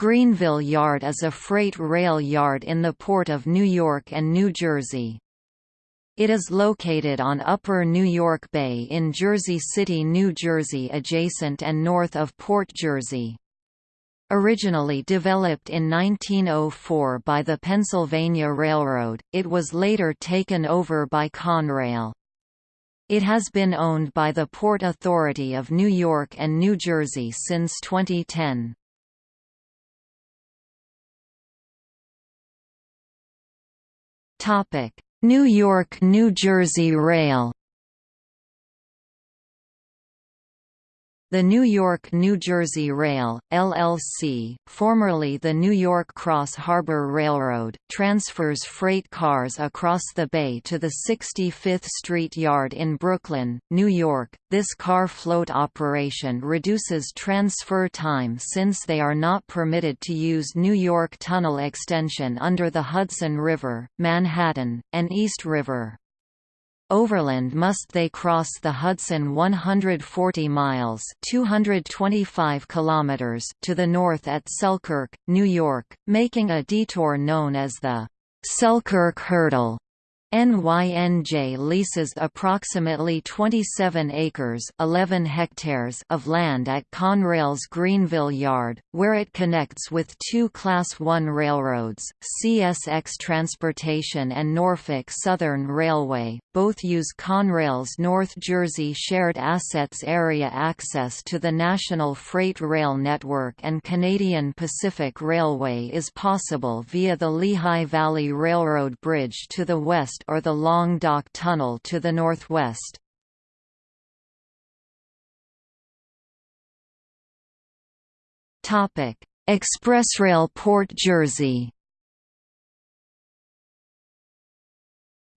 Greenville Yard is a freight rail yard in the Port of New York and New Jersey. It is located on Upper New York Bay in Jersey City, New Jersey adjacent and north of Port Jersey. Originally developed in 1904 by the Pennsylvania Railroad, it was later taken over by Conrail. It has been owned by the Port Authority of New York and New Jersey since 2010. New York–New Jersey Rail The New York–New Jersey Rail, LLC, formerly the New York Cross Harbor Railroad, transfers freight cars across the bay to the 65th Street Yard in Brooklyn, New York. This car float operation reduces transfer time since they are not permitted to use New York Tunnel extension under the Hudson River, Manhattan, and East River. Overland must they cross the Hudson 140 miles 225 kilometers to the north at Selkirk, New York, making a detour known as the Selkirk Hurdle. NYNJ leases approximately 27 acres 11 hectares of land at Conrail's Greenville Yard, where it connects with two Class I railroads, CSX Transportation and Norfolk Southern Railway. Both use Conrail's North Jersey Shared Assets Area access to the National Freight Rail Network and Canadian Pacific Railway is possible via the Lehigh Valley Railroad Bridge to the west or the Long Dock Tunnel to the northwest. Expressrail Port Jersey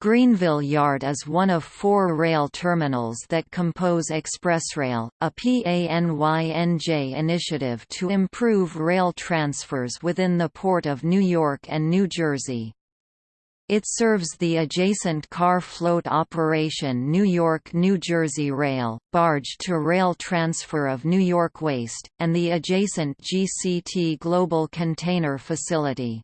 Greenville Yard is one of four rail terminals that compose Expressrail, a PANYNJ initiative to improve rail transfers within the Port of New York and New Jersey. It serves the adjacent car float operation New York–New Jersey Rail, barge-to-rail transfer of New York waste, and the adjacent GCT Global Container Facility.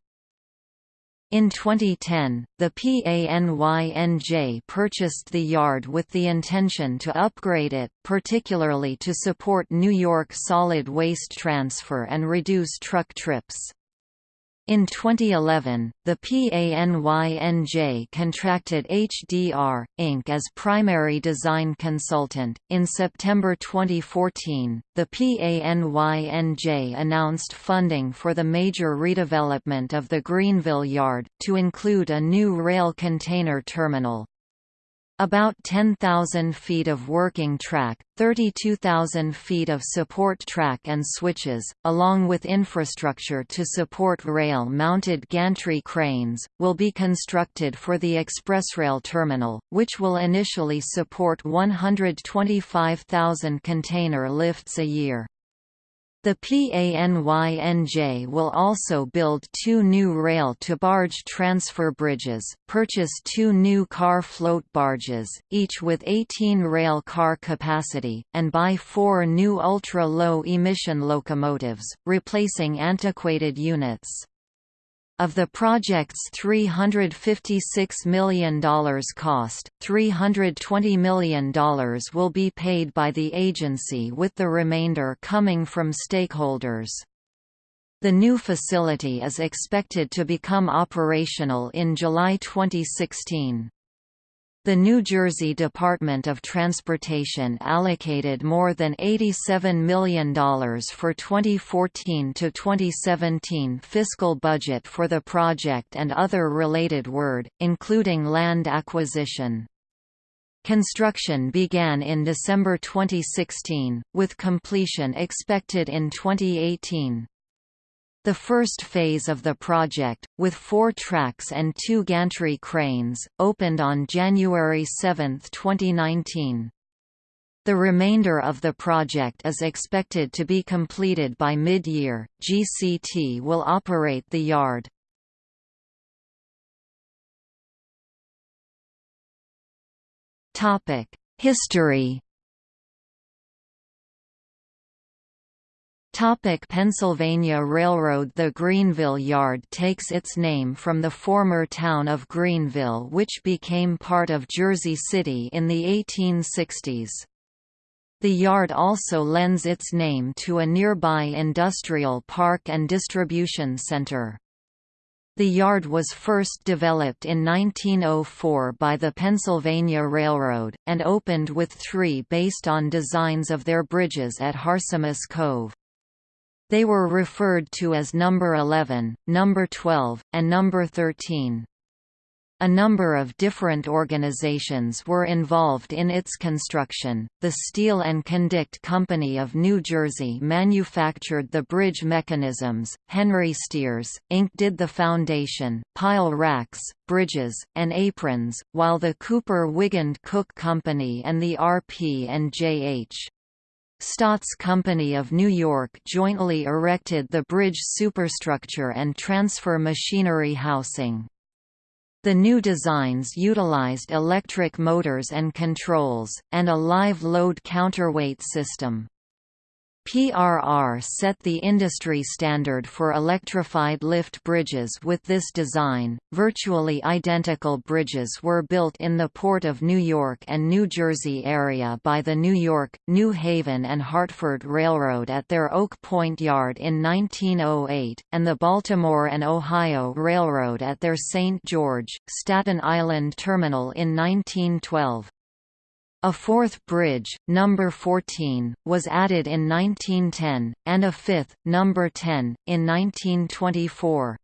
In 2010, the PANYNJ purchased the yard with the intention to upgrade it, particularly to support New York solid waste transfer and reduce truck trips. In 2011, the PANYNJ contracted HDR, Inc. as primary design consultant. In September 2014, the PANYNJ announced funding for the major redevelopment of the Greenville Yard, to include a new rail container terminal. About 10,000 feet of working track, 32,000 feet of support track and switches, along with infrastructure to support rail-mounted gantry cranes, will be constructed for the Expressrail terminal, which will initially support 125,000 container lifts a year. The PANYNJ will also build two new rail-to-barge transfer bridges, purchase two new car float barges, each with 18 rail car capacity, and buy four new ultra-low emission locomotives, replacing antiquated units. Of the project's $356 million cost, $320 million will be paid by the agency with the remainder coming from stakeholders. The new facility is expected to become operational in July 2016. The New Jersey Department of Transportation allocated more than $87 million for 2014 to 2017 fiscal budget for the project and other related word, including land acquisition. Construction began in December 2016, with completion expected in 2018. The first phase of the project, with four tracks and two gantry cranes, opened on January 7, 2019. The remainder of the project is expected to be completed by mid-year. GCT will operate the yard. Topic: History Topic Pennsylvania Railroad The Greenville Yard takes its name from the former town of Greenville which became part of Jersey City in the 1860s. The yard also lends its name to a nearby industrial park and distribution center. The yard was first developed in 1904 by the Pennsylvania Railroad, and opened with three based on designs of their bridges at Harsimus Cove. They were referred to as Number 11, Number 12, and Number 13. A number of different organizations were involved in its construction. The Steel and Condict Company of New Jersey manufactured the bridge mechanisms, Henry Steers, Inc. did the foundation, pile racks, bridges, and aprons, while the Cooper Wigand Cook Company and the RP and J.H. Staats Company of New York jointly erected the bridge superstructure and transfer machinery housing. The new designs utilized electric motors and controls, and a live load counterweight system. PRR set the industry standard for electrified lift bridges with this design. Virtually identical bridges were built in the Port of New York and New Jersey area by the New York, New Haven and Hartford Railroad at their Oak Point Yard in 1908, and the Baltimore and Ohio Railroad at their St. George, Staten Island terminal in 1912. A fourth bridge, number 14, was added in 1910, and a fifth, number 10, in 1924.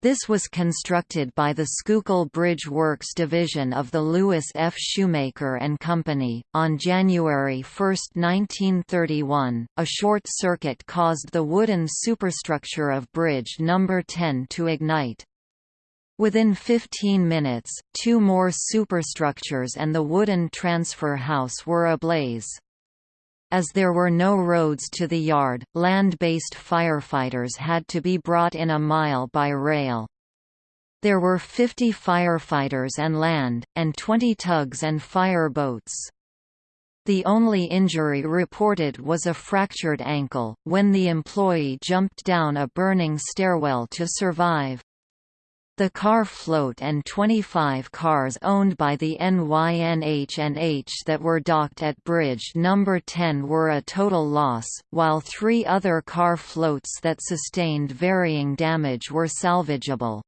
This was constructed by the Schuylkill Bridge Works division of the Lewis F. Shoemaker and Company. On January 1, 1931, a short circuit caused the wooden superstructure of Bridge No. 10 to ignite. Within 15 minutes, two more superstructures and the wooden transfer house were ablaze. As there were no roads to the yard, land-based firefighters had to be brought in a mile by rail. There were 50 firefighters and land, and 20 tugs and fire boats. The only injury reported was a fractured ankle, when the employee jumped down a burning stairwell to survive. The car float and 25 cars owned by the NYNH&H that were docked at Bridge No. 10 were a total loss, while three other car floats that sustained varying damage were salvageable.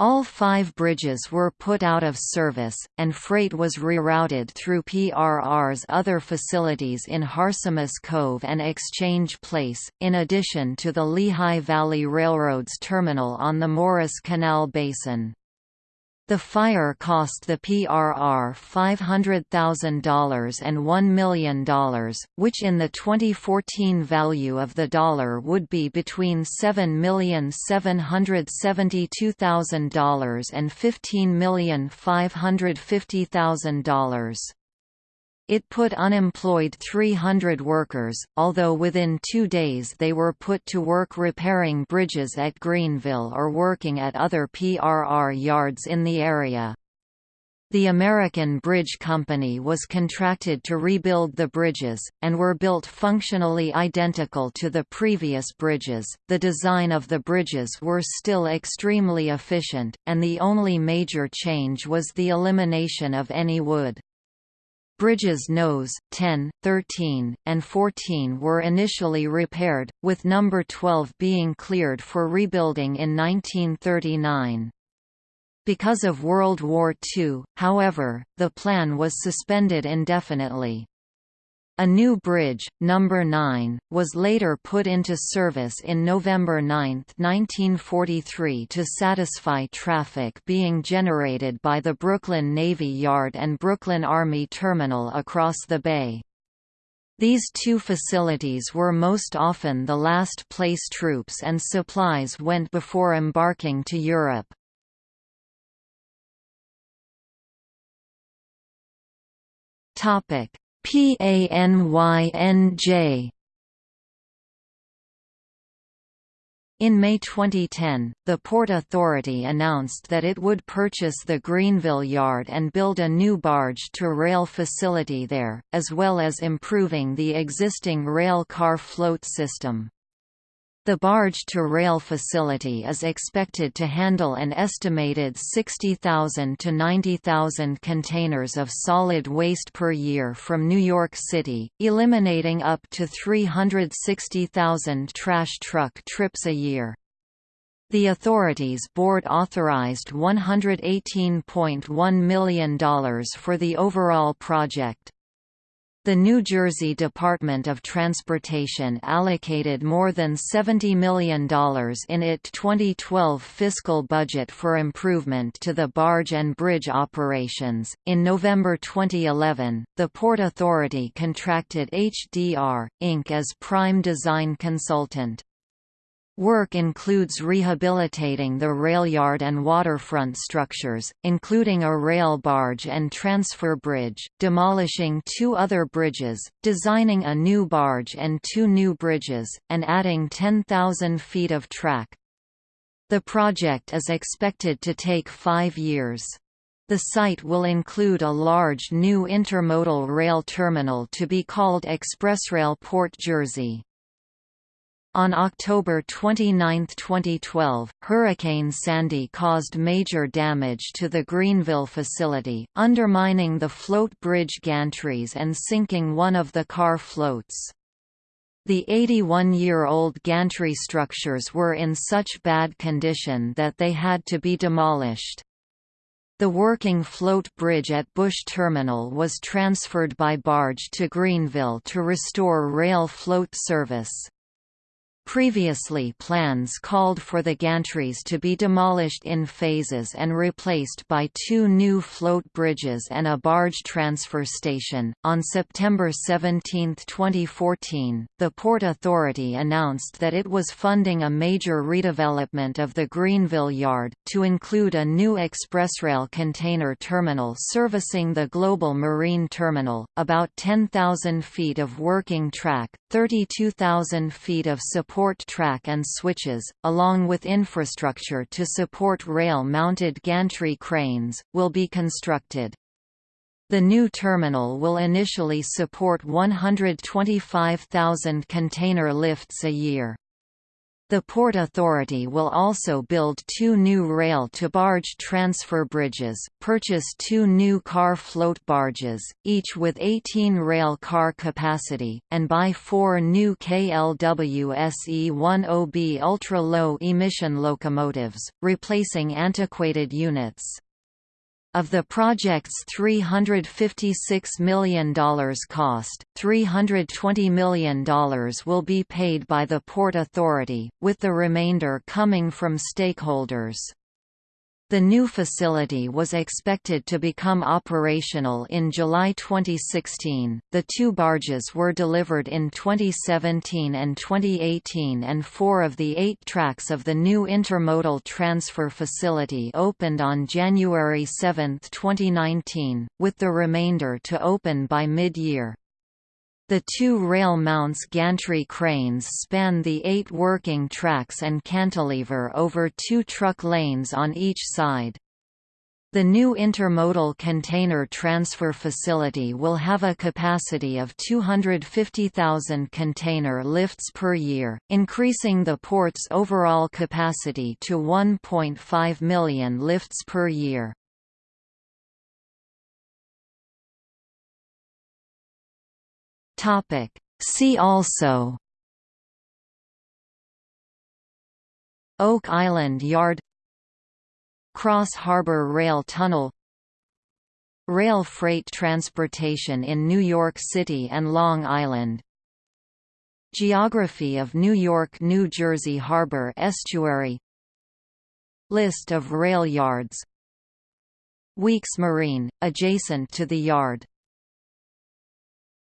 All five bridges were put out of service, and freight was rerouted through PRR's other facilities in Harsimus Cove and Exchange Place, in addition to the Lehigh Valley Railroad's terminal on the Morris Canal Basin. The fire cost the PRR $500,000 and $1 million, which in the 2014 value of the dollar would be between $7,772,000 and $15,550,000. It put unemployed 300 workers, although within two days they were put to work repairing bridges at Greenville or working at other PRR yards in the area. The American Bridge Company was contracted to rebuild the bridges, and were built functionally identical to the previous bridges. The design of the bridges were still extremely efficient, and the only major change was the elimination of any wood. Bridges Nose, 10, 13, and 14 were initially repaired, with number 12 being cleared for rebuilding in 1939. Because of World War II, however, the plan was suspended indefinitely. A new bridge, number 9, was later put into service in November 9, 1943 to satisfy traffic being generated by the Brooklyn Navy Yard and Brooklyn Army Terminal across the bay. These two facilities were most often the last place troops and supplies went before embarking to Europe. Topic PANYNJ In May 2010, the Port Authority announced that it would purchase the Greenville Yard and build a new barge-to-rail facility there, as well as improving the existing rail car float system. The barge-to-rail facility is expected to handle an estimated 60,000 to 90,000 containers of solid waste per year from New York City, eliminating up to 360,000 trash truck trips a year. The authority's board authorized $118.1 million for the overall project. The New Jersey Department of Transportation allocated more than $70 million in its 2012 fiscal budget for improvement to the barge and bridge operations. In November 2011, the Port Authority contracted HDR, Inc. as prime design consultant. Work includes rehabilitating the railyard and waterfront structures, including a rail barge and transfer bridge, demolishing two other bridges, designing a new barge and two new bridges, and adding 10,000 feet of track. The project is expected to take five years. The site will include a large new intermodal rail terminal to be called Expressrail Port Jersey. On October 29, 2012, Hurricane Sandy caused major damage to the Greenville facility, undermining the float bridge gantries and sinking one of the car floats. The 81-year-old gantry structures were in such bad condition that they had to be demolished. The working float bridge at Bush Terminal was transferred by barge to Greenville to restore rail float service. Previously plans called for the gantries to be demolished in phases and replaced by two new float bridges and a barge transfer station. On September 17, 2014, the Port Authority announced that it was funding a major redevelopment of the Greenville Yard, to include a new expressrail container terminal servicing the Global Marine Terminal, about 10,000 feet of working track, 32,000 feet of support support track and switches, along with infrastructure to support rail-mounted gantry cranes, will be constructed. The new terminal will initially support 125,000 container lifts a year. The Port Authority will also build two new rail-to-barge transfer bridges, purchase two new car float barges, each with 18 rail car capacity, and buy four new KLW SE-10B ultra-low emission locomotives, replacing antiquated units. Of the project's $356 million cost, $320 million will be paid by the Port Authority, with the remainder coming from stakeholders. The new facility was expected to become operational in July 2016. The two barges were delivered in 2017 and 2018, and four of the eight tracks of the new intermodal transfer facility opened on January 7, 2019, with the remainder to open by mid year. The two rail mounts gantry cranes span the eight working tracks and cantilever over two truck lanes on each side. The new intermodal container transfer facility will have a capacity of 250,000 container lifts per year, increasing the port's overall capacity to 1.5 million lifts per year. Topic. See also Oak Island Yard Cross Harbor Rail Tunnel Rail freight transportation in New York City and Long Island Geography of New York–New Jersey Harbor Estuary List of rail yards Weeks Marine, adjacent to the yard